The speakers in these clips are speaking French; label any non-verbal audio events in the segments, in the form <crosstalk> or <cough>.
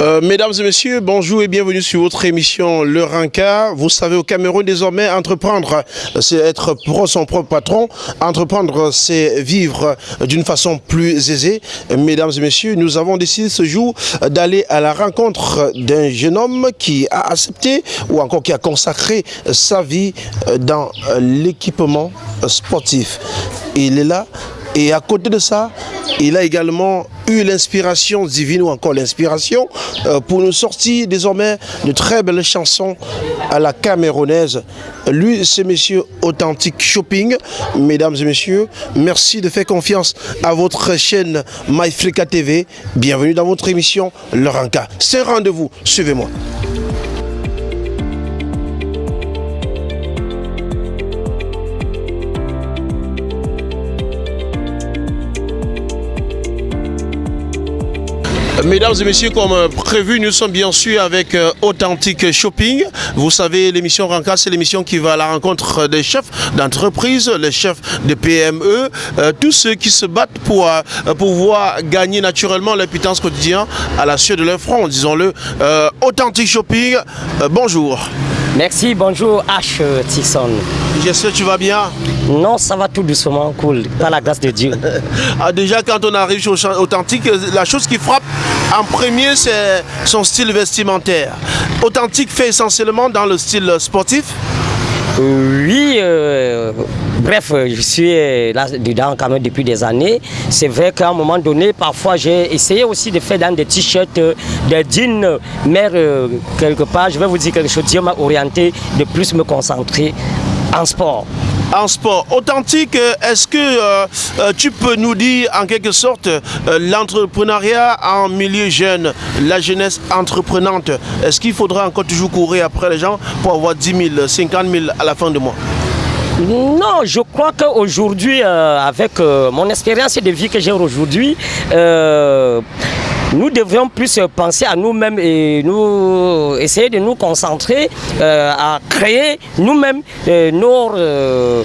Euh, mesdames et messieurs, bonjour et bienvenue sur votre émission Le Rinca. Vous savez, au Cameroun, désormais, entreprendre, c'est être pour son propre patron. Entreprendre, c'est vivre d'une façon plus aisée. Mesdames et messieurs, nous avons décidé ce jour d'aller à la rencontre d'un jeune homme qui a accepté ou encore qui a consacré sa vie dans l'équipement sportif. Il est là et à côté de ça, il a également eu l'inspiration divine ou encore l'inspiration euh, pour nous sortir désormais de très belles chansons à la camerounaise. Lui, c'est monsieur Authentique Shopping. Mesdames et messieurs, merci de faire confiance à votre chaîne MyFrica TV. Bienvenue dans votre émission Le Ranka. C'est rendez-vous. Suivez-moi. Mesdames et messieurs, comme prévu, nous sommes bien sûr avec euh, Authentique Shopping. Vous savez, l'émission Ranka, c'est l'émission qui va à la rencontre des chefs d'entreprise, les chefs de PME, euh, tous ceux qui se battent pour euh, pouvoir gagner naturellement leur pitance quotidien à la suite de leur front, disons-le. Authentique Shopping, bonjour. Merci, bonjour H. Tisson. J'espère que tu vas bien. Non, ça va tout doucement, cool, par la grâce de Dieu. <laughs> ah, déjà, quand on arrive sur Authentique, la chose qui frappe en premier, c'est son style vestimentaire. Authentique fait essentiellement dans le style sportif? Oui, euh, bref, je suis là-dedans quand même depuis des années. C'est vrai qu'à un moment donné, parfois j'ai essayé aussi de faire dans des t-shirts, des jeans, mais euh, quelque part, je vais vous dire quelque chose, Dieu m'a orienté de plus me concentrer en sport en sport. Authentique, est-ce que euh, euh, tu peux nous dire en quelque sorte euh, l'entrepreneuriat en milieu jeune, la jeunesse entreprenante, est-ce qu'il faudra encore toujours courir après les gens pour avoir 10 000, 50 000 à la fin du mois? Non, je crois qu'aujourd'hui, avec mon expérience de vie que j'ai aujourd'hui, nous devrions plus penser à nous-mêmes et nous essayer de nous concentrer euh, à créer nous-mêmes euh, nos, euh,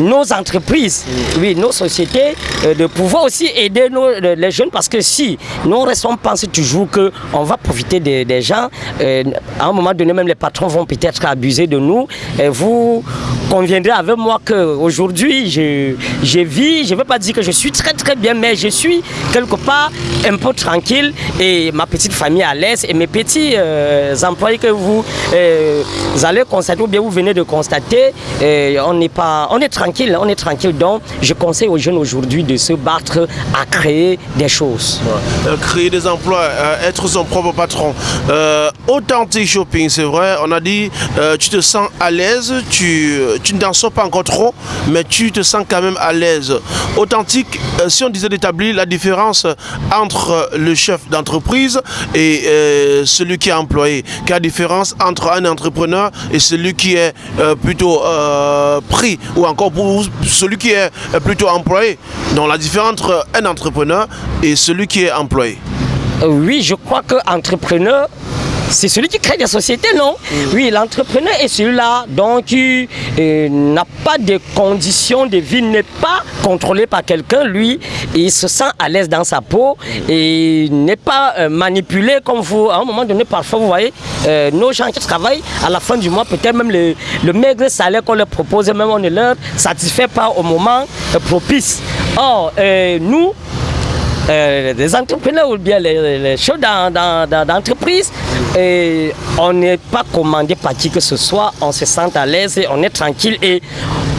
nos entreprises, oui, nos sociétés, de pouvoir aussi aider les jeunes parce que si nous restons penser toujours qu'on va profiter des, gens, à un moment donné même les patrons vont peut-être abuser de nous. Et vous conviendrez avec moi qu'aujourd'hui, je, je vis, je ne veux pas dire que je suis très très bien, mais je suis quelque part un peu tranquille et ma petite famille à l'aise et mes petits euh, employés que vous, euh, allez constater ou bien vous venez de constater, euh, on n'est pas, on est tranquille, on est tranquille. Donc, je conseille aux jeunes aujourd'hui de se battre à créer des choses. créer des emplois, être son propre patron. authentique shopping, c'est vrai. On a dit, tu te sens à l'aise, tu, tu ne sors pas encore trop, mais tu te sens quand même à l'aise. Authentique, si on disait d'établir la différence entre le chef d'entreprise et euh, celui qui est employé Quelle différence entre un entrepreneur et celui qui est euh, plutôt euh, pris ou encore celui qui est plutôt employé. Donc la différence entre un entrepreneur et celui qui est employé. Oui, je crois que entrepreneur c'est celui qui crée des sociétés, non mm. Oui, l'entrepreneur est celui-là, donc il euh, n'a pas de conditions de vie, n'est pas contrôlé par quelqu'un, lui, il se sent à l'aise dans sa peau et n'est pas euh, manipulé comme vous. À un moment donné, parfois, vous voyez, euh, nos gens qui travaillent, à la fin du mois, peut-être même le, le, maigre salaire qu'on leur propose, même on ne leur satisfait pas au moment propice. Or, nous, euh, les entrepreneurs ou bien les, les choses d'entreprise, et on n'est pas commandé par qui que ce soit, on se sent à l'aise, on est tranquille et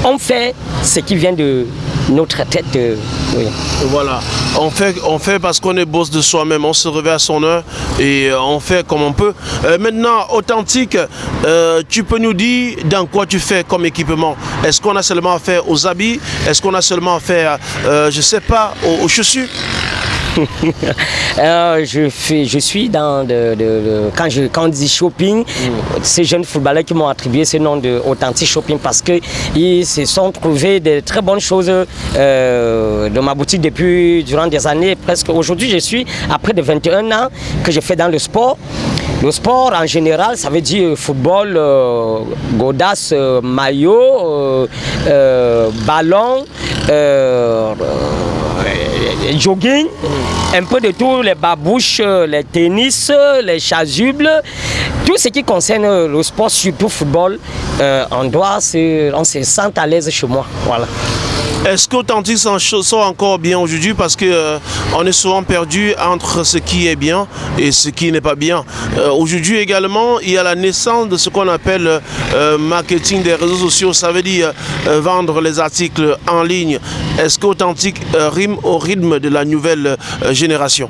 on fait ce qui vient de notre tête. Euh, voilà, on fait, on fait parce qu'on est boss de soi-même, on se réveille à son heure et euh, on fait comme on peut. maintenant, authentique, tu peux nous dire dans quoi tu fais comme équipement. Est-ce qu'on a seulement affaire aux habits? Est-ce qu'on a seulement affaire, je sais pas, aux chaussures? <laughs> euh, je, fais, je suis dans de, quand, je, quand on dit shopping, ces jeunes footballeurs qui m'ont attribué ce nom de authentique shopping parce qu'ils se sont trouvés de très bonnes choses euh, dans ma boutique depuis durant des années. Presque aujourd'hui, je suis après de 21 ans que je fais dans le sport. Le sport en général, ça veut dire football, euh, godasse, maillot, ballon, jogging, un peu de tout, les babouches, les tennis, les chasubles, tout ce qui concerne le sport, surtout football, on doit se, on se sent à l'aise chez moi. Est-ce qu'Authentique sont encore bien aujourd'hui? Parce que euh, on est souvent perdu entre ce qui est bien et ce qui n'est pas bien. Euh, aujourd'hui également, il y a la naissance de ce qu'on appelle euh, marketing des réseaux sociaux. Ça veut dire vendre les articles en ligne. Est-ce qu'Authentique rime au rythme de la nouvelle génération?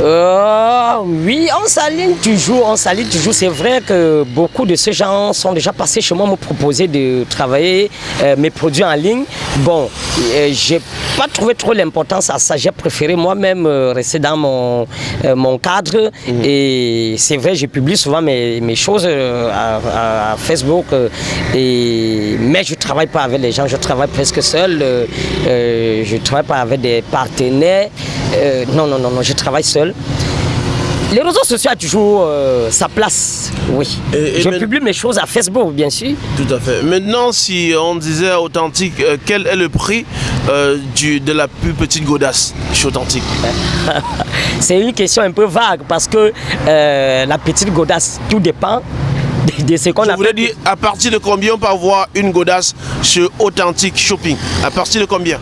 Euh, oui, on s'aligne toujours, on s'aligne toujours. C'est vrai que beaucoup de ces gens sont déjà passés chez moi me proposer de travailler euh, mes produits en ligne. Bon, euh, j'ai pas trouvé trop l'importance à ça. J'ai préféré moi-même rester dans mon, mon cadre. Mhm. Et c'est vrai, je publie souvent mes, mes choses à, Facebook. et, mais je travaille pas avec les gens, je travaille presque seul. je travaille pas avec des partenaires. Non, non, non, non, je travaille seul. Les réseaux sociaux ont toujours euh, sa place, oui. je publie mes choses à Facebook, bien sûr. Tout à fait. Maintenant, si on disait authentique, euh, quel est le prix euh, du, de la plus petite godasse chez authentique? <laughs> C'est une question un peu vague parce que la petite godasse, tout dépend de ce qu'on a. Je voulais dire, à partir de combien on peut avoir une godasse chez Authentique Shopping? À partir de combien?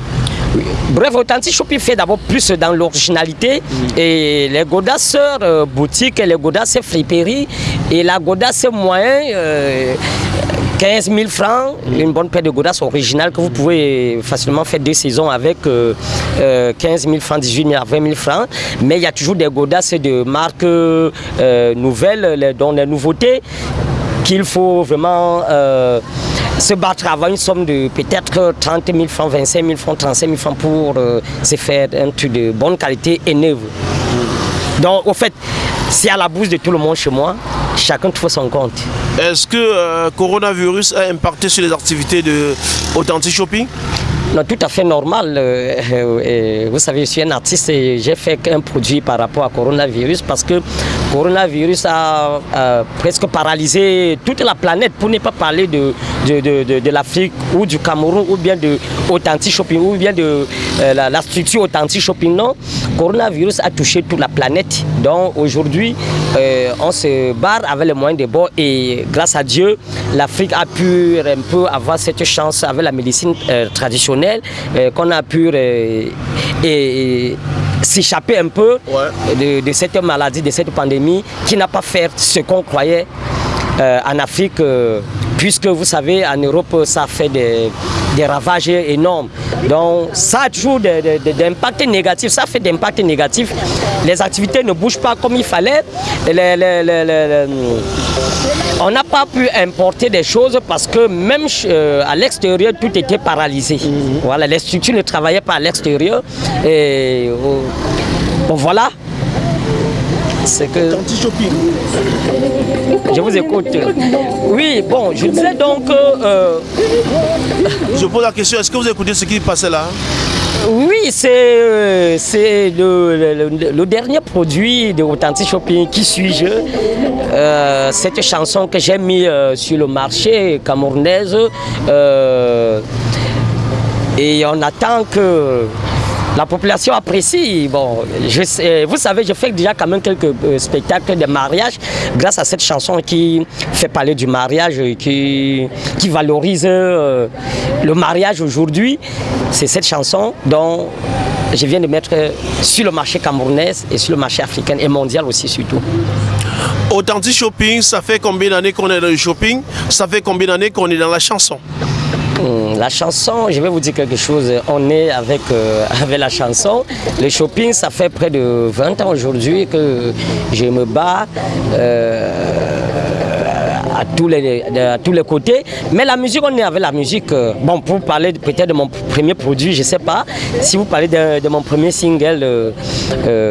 Bref, Authentic Shopping fait d'abord plus dans l'originalité. Mm. Et les godasseurs euh, boutiques, les godasses friperies et la godasse moyen. 15 000 francs, mm. une bonne paire de godasses originales que vous pouvez facilement faire deux saisons avec 15 euh, 000 euh, francs, 18 000 à 20 000 francs. Mais il y a toujours des godasses de marques nouvelles, dont les nouveautés qu'il faut vraiment se battre avant une somme de peut-être 30 000 francs, 25 000 francs, 35 000 francs pour euh, se faire un truc de bonne qualité et neuf. Donc, au fait, c'est à la bourse de tout le monde chez moi. Chacun trouve son compte. Est-ce que le euh, coronavirus a impacté sur les activités de Shopping? Non, tout à fait normal. Euh, vous savez, je suis un artiste et j'ai fait un produit par rapport à coronavirus parce que coronavirus a, presque paralysé toute la planète pour ne pas parler de, de, l'Afrique ou du Cameroun ou bien de Authentic Shopping ou bien de euh, la, structure Authentic Shopping. Non, coronavirus a touché toute la planète. Donc aujourd'hui, euh, on se barre avec les moyens de bord et grâce à Dieu, l'Afrique a pu un peu avoir cette chance avec la médecine traditionnelle euh, qu'on a pu euh, s'échapper un peu de, cette maladie, de cette pandémie qui n'a pas fait ce qu'on croyait euh, en Afrique, puisque vous savez, en Europe, ça fait des, ravages énormes. Donc ça a toujours des, impacts négatifs, ça fait des impacts négatifs. Les activités ne bougent pas comme il fallait. on n'a pas pu importer des choses parce que même euh, à l'extérieur, tout était paralysé. Voilà, les structures ne travaillaient pas à l'extérieur. Et euh, bon, voilà. C'est que... Je vous écoute. Oui, bon, je disais donc... Euh, je pose la question, est-ce que vous écoutez ce qui passait là? Oui, c'est euh, le, dernier produit de Authentic Shopping, Qui suis-je? Euh, Cette chanson que j'ai mis sur le marché camerounaise. et on attend que la population apprécie. Bon, je vous savez, je fais déjà quand même quelques euh, spectacles de mariage grâce à cette chanson qui fait parler du mariage, qui, qui valorise euh, le mariage aujourd'hui. C'est cette chanson dont je viens de mettre sur le marché camerounais et sur le marché africain et mondial aussi surtout. Authentic Shopping, ça fait combien d'années qu'on est dans le shopping? Ça fait combien d'années qu'on est dans la chanson? La chanson, je vais vous dire quelque chose. On est avec, euh, <laughs> la chanson. Le shopping, ça fait près de 20 ans aujourd'hui que je me bats. Euh, à tous, les, tous les côtés. Mais la musique, on est avec la musique. Euh, bon, pour parler peut-être de mon premier produit, je ne sais pas. Si vous parlez de, mon premier single,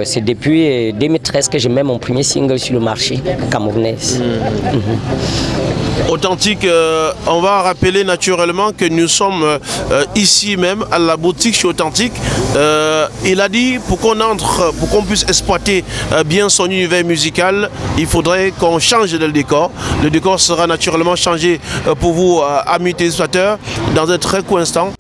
c'est depuis 2013 que je mets mon premier single sur le marché camerounais. Hmm. Mhm authentique. Euh, on va rappeler naturellement que nous sommes euh, ici même à la boutique chez Authentique. Euh, il a dit pour qu'on entre, pour qu'on puisse exploiter bien son univers musical, il faudrait qu'on change le décor. Le décor sera naturellement changé pour vous, amis téléspectateurs, dans un très court instant.